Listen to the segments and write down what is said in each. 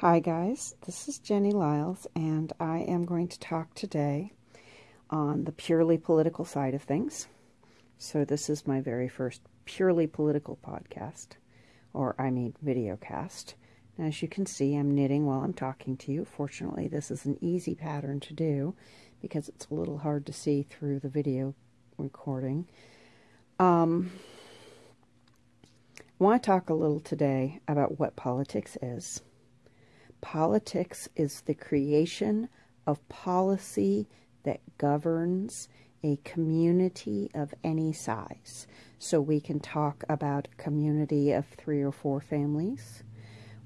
Hi, guys. This is Jenny Liles, and I am going to talk today on the purely political side of things. So, this is my very first purely political podcast, or I mean, video cast. As you can see, I'm knitting while I'm talking to you. Fortunately, this is an easy pattern to do because it's a little hard to see through the video recording. Um, I want to talk a little today about what politics is Politics is the creation of policy that governs a community of any size. So we can talk about a community of three or four families.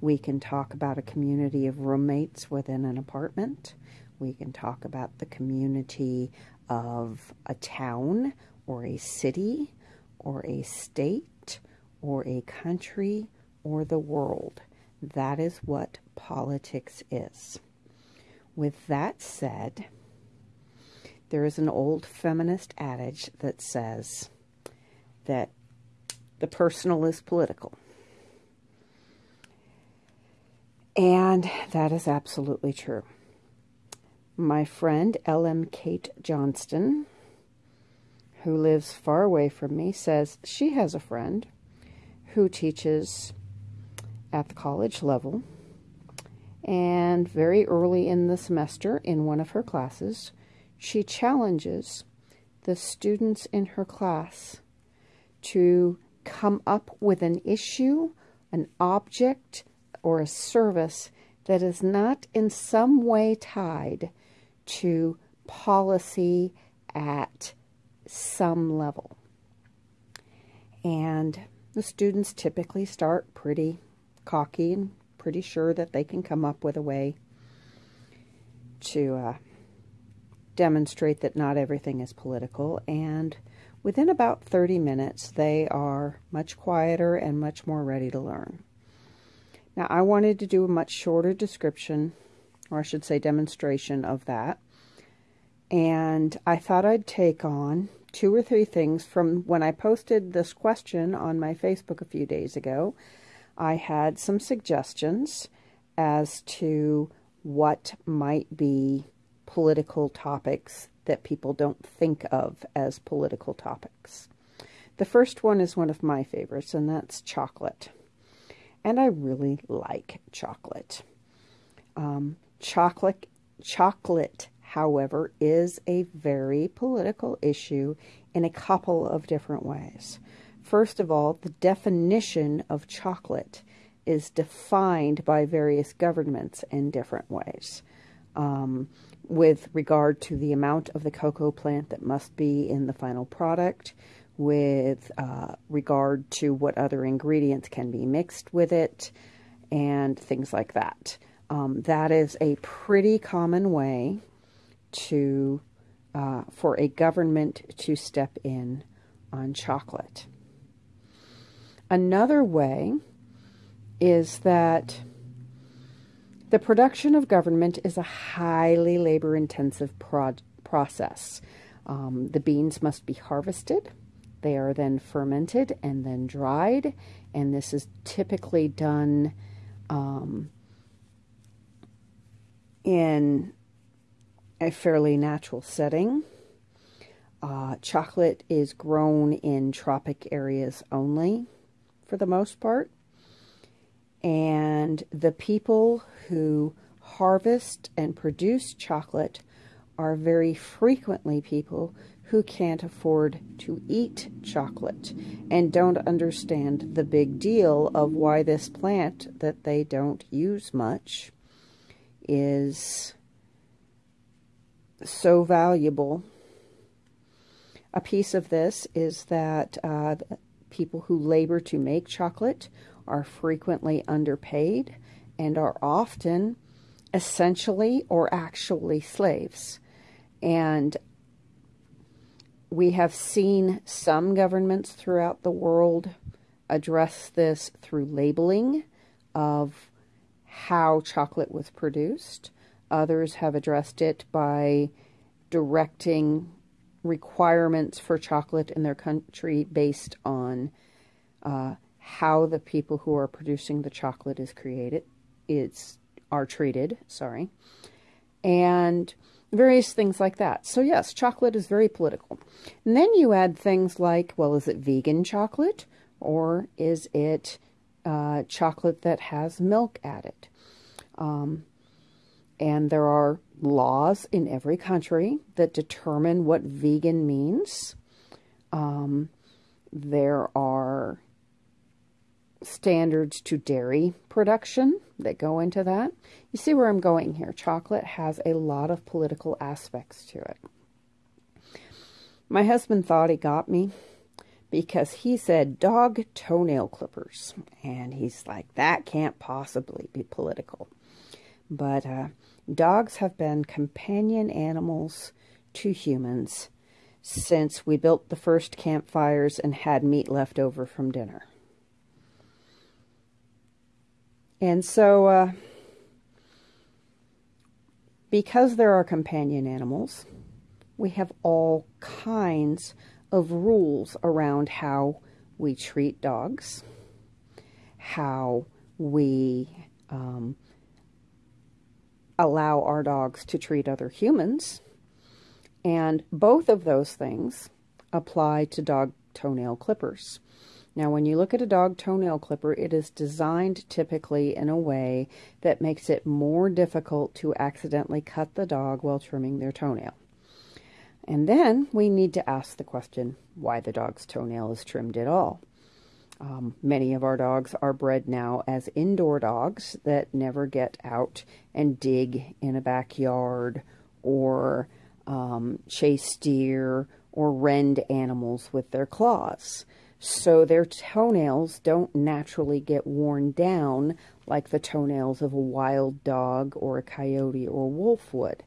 We can talk about a community of roommates within an apartment. We can talk about the community of a town or a city or a state or a country or the world. That is what politics is. With that said, there is an old feminist adage that says that the personal is political. And that is absolutely true. My friend L.M. Kate Johnston, who lives far away from me, says she has a friend who teaches at the college level. And very early in the semester, in one of her classes, she challenges the students in her class to come up with an issue, an object, or a service that is not in some way tied to policy at some level. And the students typically start pretty cocky and pretty sure that they can come up with a way to uh, demonstrate that not everything is political. And within about 30 minutes, they are much quieter and much more ready to learn. Now, I wanted to do a much shorter description, or I should say demonstration of that. And I thought I'd take on two or three things from when I posted this question on my Facebook a few days ago I had some suggestions as to what might be political topics that people don't think of as political topics. The first one is one of my favorites, and that's chocolate. And I really like chocolate. Um, chocolate, chocolate, however, is a very political issue in a couple of different ways. First of all, the definition of chocolate is defined by various governments in different ways. Um, with regard to the amount of the cocoa plant that must be in the final product, with uh, regard to what other ingredients can be mixed with it, and things like that. Um, that is a pretty common way to uh, for a government to step in on chocolate. Another way is that the production of government is a highly labor intensive process. Um, the beans must be harvested. They are then fermented and then dried, and this is typically done um, in a fairly natural setting. Uh, chocolate is grown in tropic areas only for the most part. And the people who harvest and produce chocolate are very frequently people who can't afford to eat chocolate and don't understand the big deal of why this plant that they don't use much is so valuable. A piece of this is that uh, people who labor to make chocolate are frequently underpaid and are often essentially or actually slaves. And we have seen some governments throughout the world address this through labeling of how chocolate was produced. Others have addressed it by directing requirements for chocolate in their country based on uh, how the people who are producing the chocolate is created. It's are treated, sorry, and various things like that. So yes, chocolate is very political. And then you add things like, well, is it vegan chocolate or is it uh, chocolate that has milk added? Um, and there are laws in every country that determine what vegan means. Um, there are standards to dairy production that go into that. You see where I'm going here. Chocolate has a lot of political aspects to it. My husband thought he got me because he said dog toenail clippers. And he's like, that can't possibly be political. But uh, dogs have been companion animals to humans since we built the first campfires and had meat left over from dinner. And so, uh, because there are companion animals, we have all kinds of rules around how we treat dogs, how we um, allow our dogs to treat other humans. And both of those things apply to dog toenail clippers. Now, when you look at a dog toenail clipper, it is designed typically in a way that makes it more difficult to accidentally cut the dog while trimming their toenail. And then we need to ask the question why the dog's toenail is trimmed at all. Um, many of our dogs are bred now as indoor dogs that never get out and dig in a backyard or um, chase deer or rend animals with their claws so their toenails don't naturally get worn down like the toenails of a wild dog or a coyote or wolf would.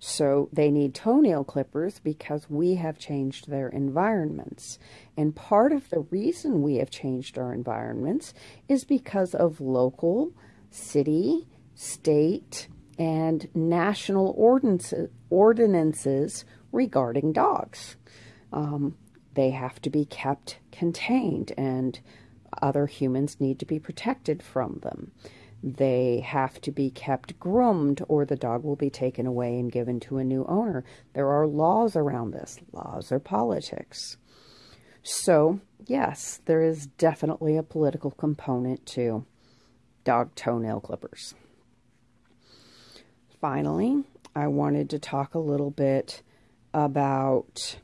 So they need toenail clippers because we have changed their environments. And part of the reason we have changed our environments is because of local, city, state, and national ordinances, ordinances regarding dogs. Um, they have to be kept contained and other humans need to be protected from them. They have to be kept groomed or the dog will be taken away and given to a new owner. There are laws around this. Laws are politics. So, yes, there is definitely a political component to dog toenail clippers. Finally, I wanted to talk a little bit about,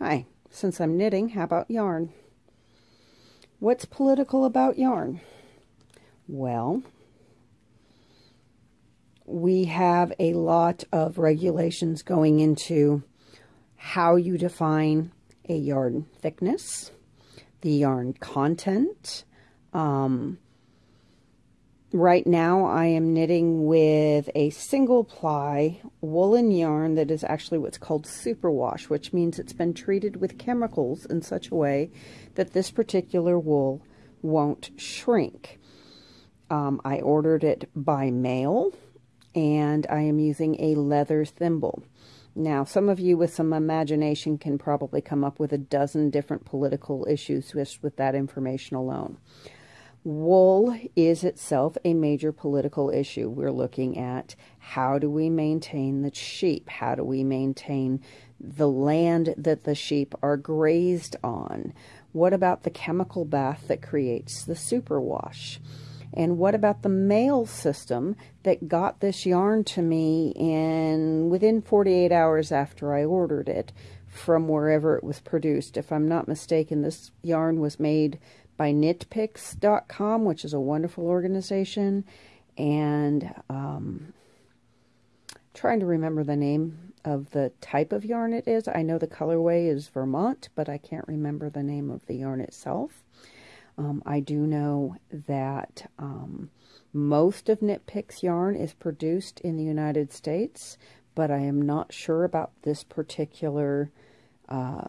hi, since I'm knitting, how about yarn? What's political about yarn? Well, we have a lot of regulations going into how you define a yarn thickness, the yarn content, um, Right now I am knitting with a single ply woolen yarn that is actually what's called superwash, which means it's been treated with chemicals in such a way that this particular wool won't shrink. Um, I ordered it by mail and I am using a leather thimble. Now, some of you with some imagination can probably come up with a dozen different political issues just with that information alone. Wool is itself a major political issue. We're looking at how do we maintain the sheep? How do we maintain the land that the sheep are grazed on? What about the chemical bath that creates the superwash? And what about the mail system that got this yarn to me in within 48 hours after I ordered it from wherever it was produced? If I'm not mistaken, this yarn was made by knitpicks.com, which is a wonderful organization. And um, trying to remember the name of the type of yarn it is. I know the colorway is Vermont, but I can't remember the name of the yarn itself. Um, I do know that um, most of Knit Picks yarn is produced in the United States, but I am not sure about this particular uh,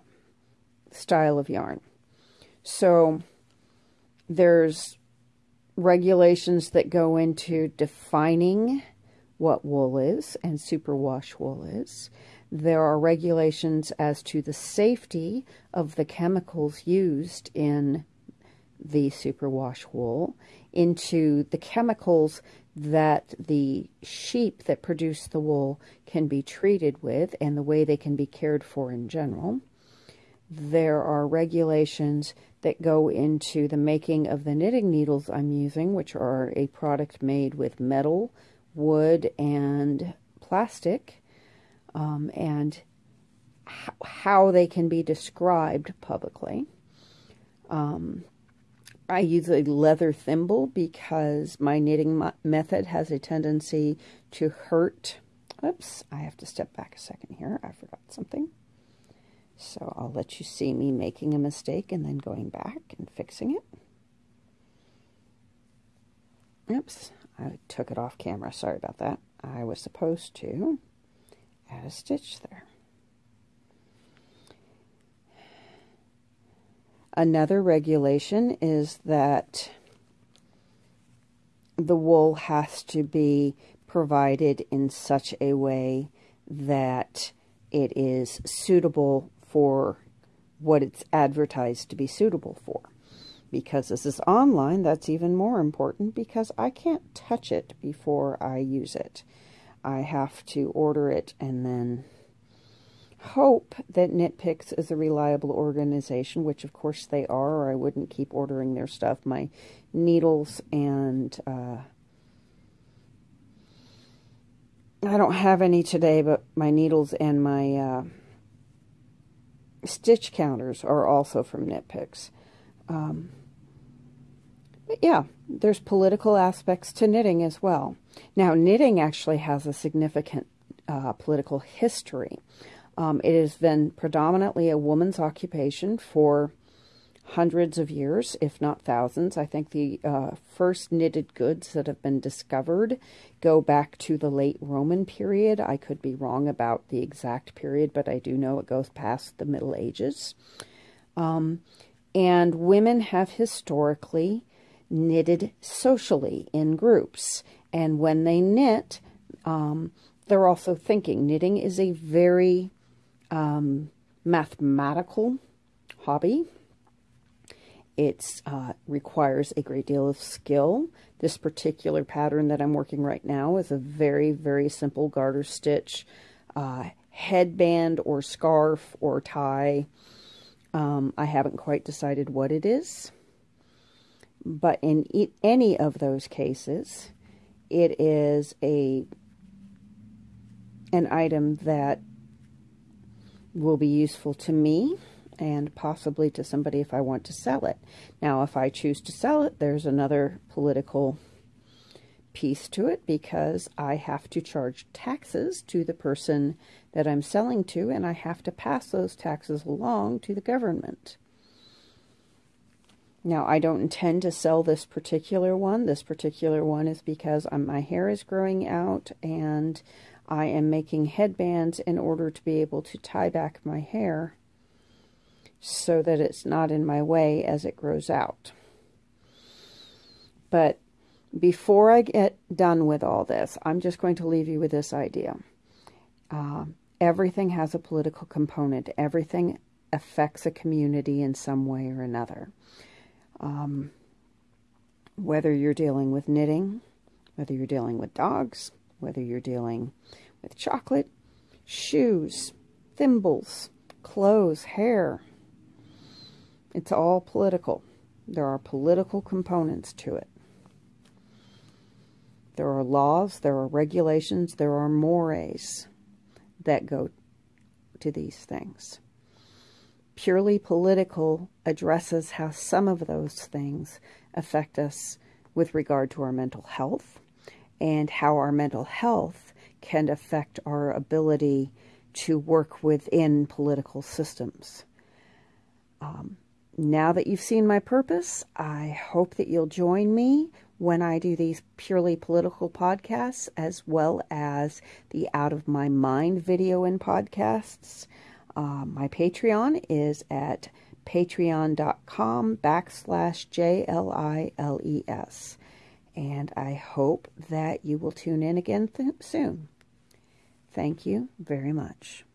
style of yarn. So there's regulations that go into defining what wool is and superwash wool is. There are regulations as to the safety of the chemicals used in the superwash wool into the chemicals that the sheep that produce the wool can be treated with and the way they can be cared for in general. There are regulations that go into the making of the knitting needles I'm using, which are a product made with metal, wood, and plastic, um, and how they can be described publicly. Um, I use a leather thimble because my knitting method has a tendency to hurt. Oops, I have to step back a second here. I forgot something. So I'll let you see me making a mistake and then going back and fixing it. Oops, I took it off camera. Sorry about that. I was supposed to add a stitch there. Another regulation is that the wool has to be provided in such a way that it is suitable for what it's advertised to be suitable for. Because this is online, that's even more important because I can't touch it before I use it. I have to order it and then hope that Knit Picks is a reliable organization, which of course they are, or I wouldn't keep ordering their stuff. My needles and uh, I don't have any today, but my needles and my uh, stitch counters are also from Knit Picks. Um, but yeah, there's political aspects to knitting as well. Now, knitting actually has a significant uh, political history. Um, it has been predominantly a woman's occupation for hundreds of years, if not thousands. I think the uh, first knitted goods that have been discovered go back to the late Roman period. I could be wrong about the exact period, but I do know it goes past the Middle Ages. Um, and women have historically knitted socially in groups. And when they knit, um, they're also thinking. Knitting is a very um, mathematical hobby. It uh, requires a great deal of skill. This particular pattern that I'm working right now is a very, very simple garter stitch uh, headband or scarf or tie. Um, I haven't quite decided what it is. But in e any of those cases, it is a an item that will be useful to me and possibly to somebody if I want to sell it. Now, if I choose to sell it, there's another political piece to it because I have to charge taxes to the person that I'm selling to, and I have to pass those taxes along to the government. Now, I don't intend to sell this particular one. This particular one is because my hair is growing out and I am making headbands in order to be able to tie back my hair so that it's not in my way as it grows out. But before I get done with all this, I'm just going to leave you with this idea. Uh, everything has a political component. Everything affects a community in some way or another. Um, whether you're dealing with knitting, whether you're dealing with dogs, whether you're dealing with chocolate, shoes, thimbles, clothes, hair. It's all political. There are political components to it. There are laws, there are regulations, there are mores that go to these things. Purely political addresses how some of those things affect us with regard to our mental health and how our mental health can affect our ability to work within political systems. Um, now that you've seen my purpose, I hope that you'll join me when I do these purely political podcasts as well as the Out of My Mind video and podcasts. Uh, my Patreon is at patreon.com backslash J-L-I-L-E-S and I hope that you will tune in again th- soon. Thank you very much.